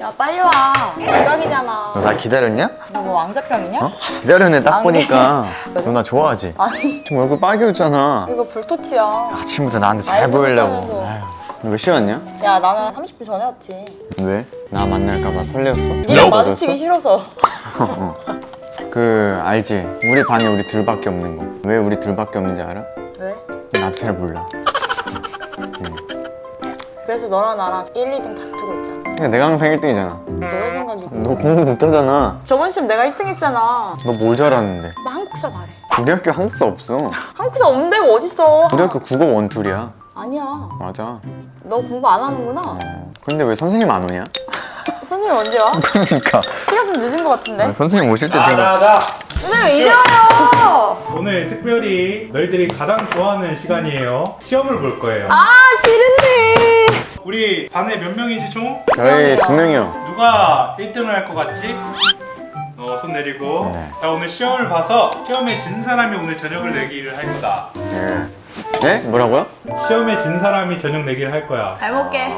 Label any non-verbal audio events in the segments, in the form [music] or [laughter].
야 빨리 와 지각이잖아 너 나 기다렸냐? 너 뭐 왕자병이냐? 어? 기다렸네 딱안 보니까 [laughs] 너 나 좋아하지? 아니 지금 얼굴 빨개졌잖아 이거 불토치야 아침부터 나한테 잘 알고 보이려고 너몇 시였냐? 야 나는 30분 전에 왔지 왜? 나 만날까봐 설레었어? 니랑 너 마주치기 싫어서 [laughs] 그 알지? 우리 반에 우리 둘밖에 없는 거왜 우리 둘밖에 없는지 알아? 왜? 나도 잘 몰라 그래서 너랑 나랑 1, 2등 다투고 있잖아. 그러니까 내가 항상 1등이잖아. 너의 생각이 너 공부 못하잖아. 저번 시험 내가 1등 했잖아. 너 뭘 잘하는데? 나 한국사 잘해. 우리 학교 한국사 없어. 한국사 없는 데가 어딨어? 우리 학교 국어 원툴이야. 아니야. 맞아. 너 공부 안 하는구나. 어. 근데 왜 선생님 안 오냐? 선생님 언제 와? 그러니까. 시간 좀 늦은 것 같은데? 아, 선생님 오실 때 되면 자자자. 선생님 이제 와요! 오늘 특별히 너희들이 가장 좋아하는 시간이에요. 시험을 볼 거예요. 아 싫은데 우리 반에 몇 명이지 총? 저희 두 명이요 누가 1등을 할 것 같지? 어, 손 내리고 네. 자 오늘 시험을 봐서 시험에 진 사람이 오늘 저녁을 내기를 할 거다 네. 네? 뭐라고요? 시험에 진 사람이 저녁 내기를 할 거야 잘 먹게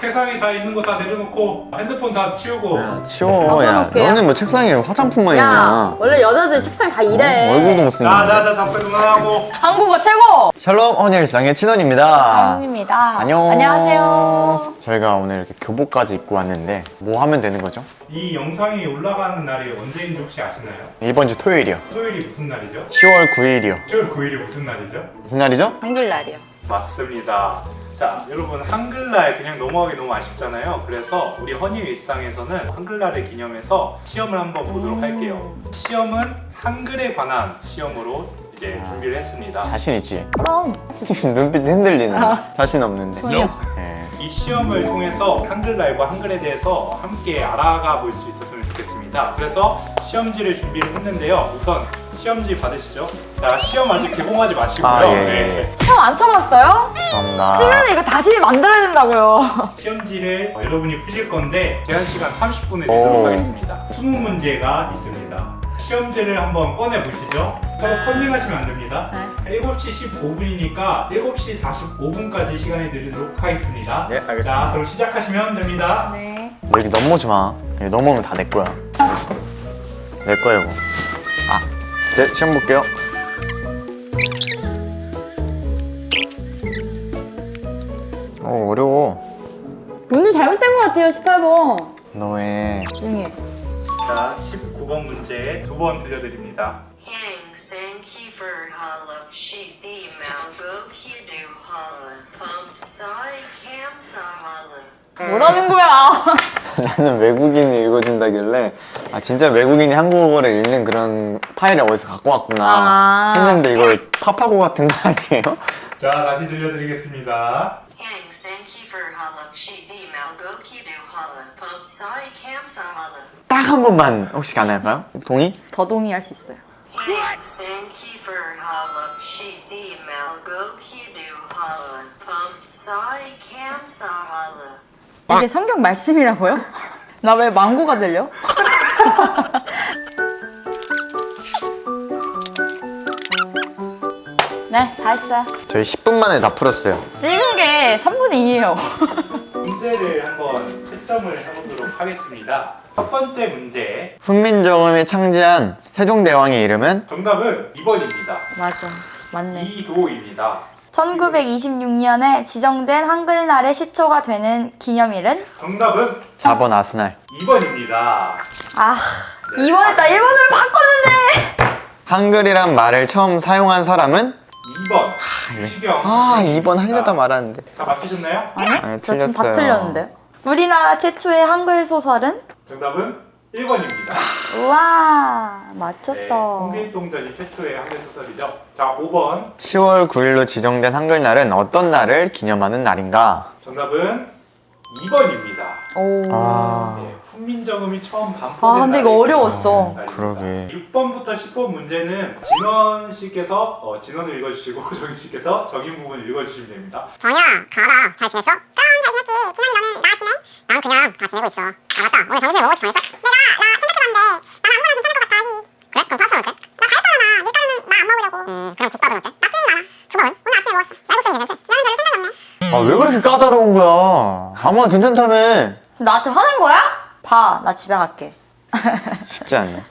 책상에 다 있는 거 다 내려놓고 핸드폰 다 치우고 치워 야. 너는 뭐 책상에 화장품만 야 있냐 원래 여자들 책상 다 이래 어? 얼굴도 못생겼는데 자자자 잠깐 그만하고 한국어 최고 샬롬 허니일상의 친원입니다 장훈입니다 안녕 안녕하세요 저희가 오늘 이렇게 교복까지 입고 왔는데 뭐 하면 되는 거죠? 이 영상이 올라가는 날이 언제인지 혹시 아시나요? 이번 주 토요일이요 토요일이 무슨 날이죠? 10월 9일이요 10월 9일이 무슨 날이죠? 무슨 날이죠? 한글날이요 맞습니다. 자, 여러분 한글날 그냥 넘어가기 너무 아쉽잖아요. 그래서 우리 허니 일상에서는 한글날을 기념해서 시험을 한번 보도록 음. 할게요. 시험은 한글에 관한 시험으로 이제 아. 준비를 했습니다. 자신 있지? 그럼 [laughs] 눈빛 흔들리는 아. 자신 없는데 전혀. 네. 이 시험을 통해서 한글날과 한글에 대해서 함께 알아가 볼 수 있었으면 좋겠습니다. 그래서 시험지를 준비를 했는데요. 우선 시험지 받으시죠. 자, 시험 아직 개봉하지 마시고요. 아, 예, 예. 네. 시험 안 쳐봤어요? 감사합니다 치면 이거 다시 만들어야 된다고요 [laughs] 시험지를 어, 여러분이 푸실 건데 제한 시간 30분을 오. 내도록 하겠습니다. 20문제가 있습니다. 시험지를 한번 꺼내 보시죠. 서로 컨닝하시면 안 됩니다. 네. 7시 15분이니까 7시 45분까지 시간이 드리도록 하겠습니다. 네, 알겠습니다. 자, 그럼 시작하시면 됩니다. 네 여기 넘어오지 마 여기 넘어오면 다 내 거야 내 거야 이거 아 이제 시험 볼게요. 어 어려워. 문제 잘못된 것 같아요 18번. 너의 해. 자, 19번 문제 두 번 들려드립니다. 뭐라는 거야 나는 외국인이 읽어준다길래 아 진짜 외국인이 한국어를 읽는 그런 파일을 어디서 갖고 왔구나 아. 했는데 이거 파파고 같은 거 아니에요? 자, 다시 들려드리겠습니다. 딱 한 번만 혹시 가능할까요? 동의? 더 동의할 수 있어요 Holla. 이게 성경 말씀이라고요? [laughs] 나 왜 망고가 들려? [laughs] 네, 다 했어요. 저희 10분 만에 다 풀었어요 찍은 게 3분의 2예요. [laughs] 문제를 한번 채점을 해보도록 하겠습니다. 첫 번째 문제. 훈민정음이 창제한 세종대왕의 이름은? 정답은 2번입니다. 맞아. 맞네. 이도입니다. 1926년에 지정된 한글날의 시초가 되는 기념일은? 정답은 4번 아스날 2번입니다. 아, 2번 했다. 1번으로 바꿨는데! 한글이란 말을 처음 사용한 사람은? 2번. 유시경. 아 2번 하려다. 말았는데 다 맞히셨나요? 아니요? 아니, 저 지금 다 틀렸어요. 틀렸는데요? 우리나라 최초의 한글 소설은? 정답은 1번입니다. 우와, 네, 맞췄다. 홍길동전이 최초의 한글 소설이죠. 자, 5번. 10월 9일로 지정된 한글날은 어떤 날을 기념하는 날인가? 정답은 2번입니다. 오. 아 네, 훈민정음이 처음 반포된 아, 근데 이거 어려웠어. 날입니다. 그러게. 6번부터 10번 문제는 진원 씨께서 어, 진원을 읽어주시고 [laughs] 정인 씨께서 정인 부분 읽어주시면 됩니다. 정이야 가라 잘 지냈어? 그럼 잘 지냈지 진환이 너는 나 그냥 다 지내고 있어 아 맞다 오늘 점심에 뭐 먹을지 정했어? 내가 나 생각해봤는데 난 아무거나 괜찮을 것 같아 그래? 그럼 파스타 어때? 나 다이어트하잖아 밀가루는 나 안 먹으려고 음 그럼 죽밥은 어때? 나중이 많아 죽밥은? 오늘 아침에 먹었어 쌀국수는 괜찮지? 면은 별로 생각이 없네 아 왜 그렇게 까다로운 거야 아무나 괜찮다며 지금 나한테 화낸 거야? 봐, 나 집에 갈게. 쉽지 않네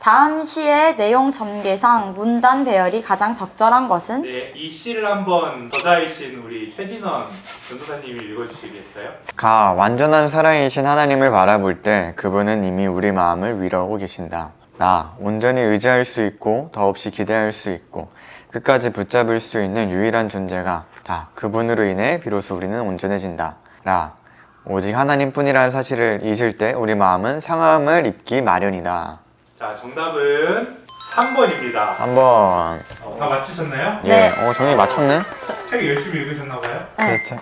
다음 시의 내용 전개상 문단 배열이 가장 적절한 것은? 네, 이 시를 한번 저자이신 우리 최진원 전도사님이 읽어주시겠어요? 가 완전한 사랑이신 하나님을 바라볼 때 그분은 이미 우리 마음을 위로하고 계신다. 나 온전히 의지할 수 있고 더없이 기대할 수 있고 끝까지 붙잡을 수 있는 유일한 존재가 다 그분으로 인해 비로소 우리는 온전해진다. 라 오직 하나님뿐이라는 사실을 잊을 때 우리 마음은 상함을 입기 마련이다. 자, 정답은 3번입니다. 한번 다 맞추셨나요? 예, 네. 어 종이 맞췄네. 책 열심히 읽으셨나봐요. 그렇죠.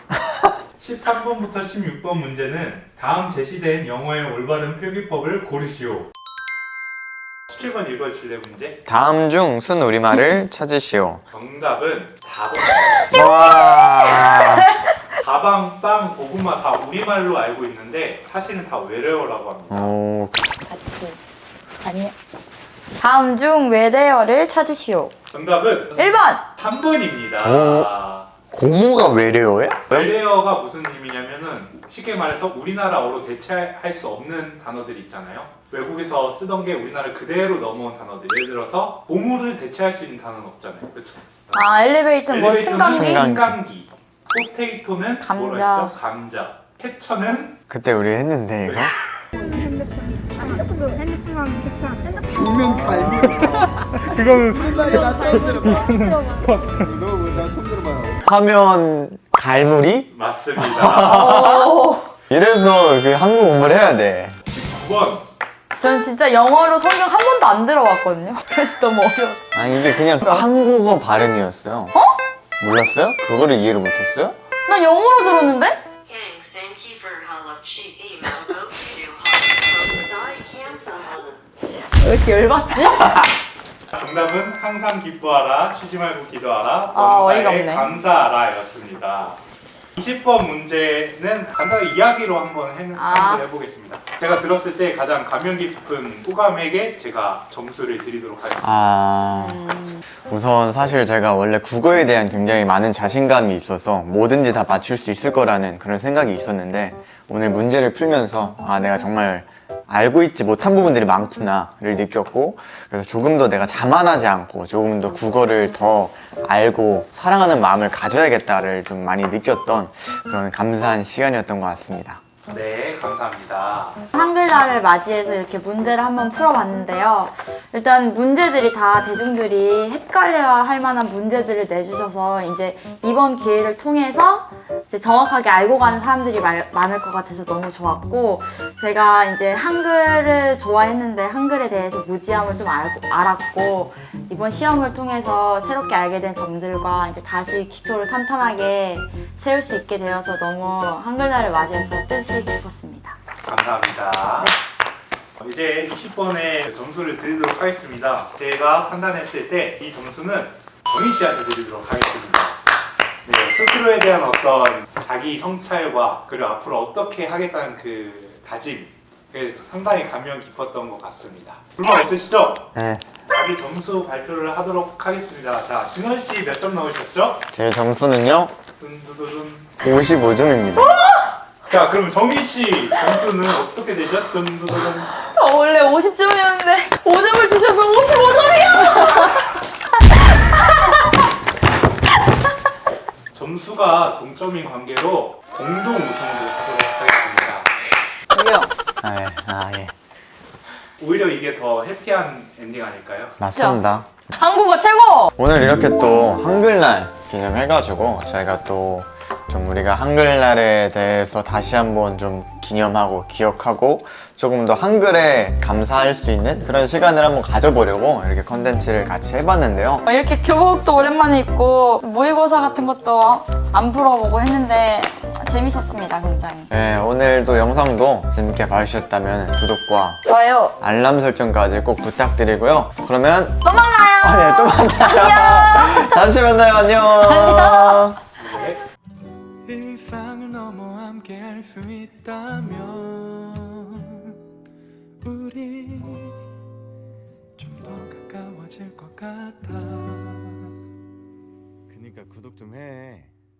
13번부터 16번 문제는 다음 제시된 영어의 올바른 표기법을 고르시오. 17번 읽어주실래요, 문제? 다음 중 순 우리말을 [laughs] 찾으시오. 정답은 4번. 와. [laughs] 가방, 빵, 고구마 다 우리말로 알고 있는데 사실은 다 외래어라고 합니다. 오. 아니. 다음 중 외래어를 찾으시오. 정답은 1번! 3번입니다. 고모가 외래어야? 외래어가 무슨 의미냐면은 쉽게 말해서 우리나라어로 대체할 수 없는 단어들이 있잖아요. 외국에서 쓰던 게 우리나라 그대로 넘어온 단어들. 예를 들어서 고무를 대체할 수 있는 단어는 없잖아요. 그렇죠? 아, 엘리베이터는 뭐 승강기? 승강- 승강기. 포테이토는 감자. 뭐라 했죠? 감자. 해처는 그때 우리 했는데 이거? [laughs] 화면 갈무리? 맞습니다. 오. [laughs] 이래서 그 한국 공부를 해야 돼. 9번. 저는 진짜 영어로 성경 한 번도 안 들어봤거든요. [laughs] 그래서 너무 어려워. 아니 이게 그냥 한국어 발음이었어요. 어? 몰랐어요? 그거를 이해를 못했어요? 난 영어로 들었는데? 왜 이렇게 열받지? [laughs] 정답은 항상 기뻐하라, 쉬지 말고 기도하라, 아, 어이가 범사에 없네. 감사하라 였습니다. 20번 문제는 간단하게 이야기로 한번 해, 아. 해보겠습니다. 제가 들었을 때 가장 감명 깊은 호감에게 제가 점수를 드리도록 하겠습니다. 아 우선 사실 제가 원래 국어에 대한 굉장히 많은 자신감이 있어서 뭐든지 다 맞출 수 있을 거라는 그런 생각이 있었는데 오늘 문제를 풀면서 아 내가 정말 알고 있지 못한 부분들이 많구나를 느꼈고 그래서 조금 더 내가 자만하지 않고 조금 더 국어를 더 알고 사랑하는 마음을 가져야겠다를 좀 많이 느꼈던 그런 감사한 시간이었던 것 같습니다. 네, 감사합니다. 한글날을 맞이해서 이렇게 문제를 한번 풀어봤는데요. 일단 문제들이 다 대중들이 헷갈려 할 만한 문제들을 내주셔서 이제 이번 기회를 통해서 이제 정확하게 알고 가는 사람들이 말- 많을 것 같아서 너무 좋았고 제가 이제 한글을 좋아했는데 한글에 대해서 무지함을 좀 알고, 알았고 이번 시험을 통해서 새롭게 알게 된 점들과 이제 다시 기초를 탄탄하게 세울 수 있게 되어서 너무 한글날을 맞이해서 뜻이 깊었습니다. 감사합니다. 이제 20번의 점수를 드리도록 하겠습니다. 제가 판단했을 때 이 점수는 정희 씨한테 드리도록 하겠습니다. 네, 스스로에 대한 어떤 자기 성찰과 그리고 앞으로 어떻게 하겠다는 그 다짐 그게 상당히 감명 깊었던 것 같습니다. 불만 없으시죠? 네. 자기 점수 발표를 하도록 하겠습니다. 자, 진원 씨 몇점 나오셨죠? 제 점수는요 둔두두둔. 55점입니다. 자, 그럼 정희 씨 점수는 어떻게 되셨? 둔두두둔. 저 원래 50점이었는데 5점을 주셔서 55점이요! 점수가 동점인 관계로 공동 우승을 하도록 하겠습니다. 저기요. 아, 예. 아, 예. 오히려 이게 더 해피한 엔딩 아닐까요? 맞습니다. 한국어 최고! 오늘 이렇게 또 한글날 기념해가지고 저희가 또 좀 우리가 한글날에 대해서 다시 한번 좀 기념하고 기억하고 조금 더 한글에 감사할 수 있는 그런 시간을 한번 가져보려고 이렇게 컨텐츠를 같이 해봤는데요. 이렇게 교복도 오랜만에 입고 모의고사 같은 것도 안 풀어보고 했는데 재밌었습니다, 굉장히. 네, 오늘도 영상도 재밌게 봐주셨다면 구독과 좋아요. 알람 설정까지 꼭 부탁드리고요. 그러면 또 만나요! 아, 네, 또 만나요. 다음 주에 만나요. 안녕. 네. 일 수 있다면 우리 좀 더 가까워질 것 같아 있으니까 구독 좀 해.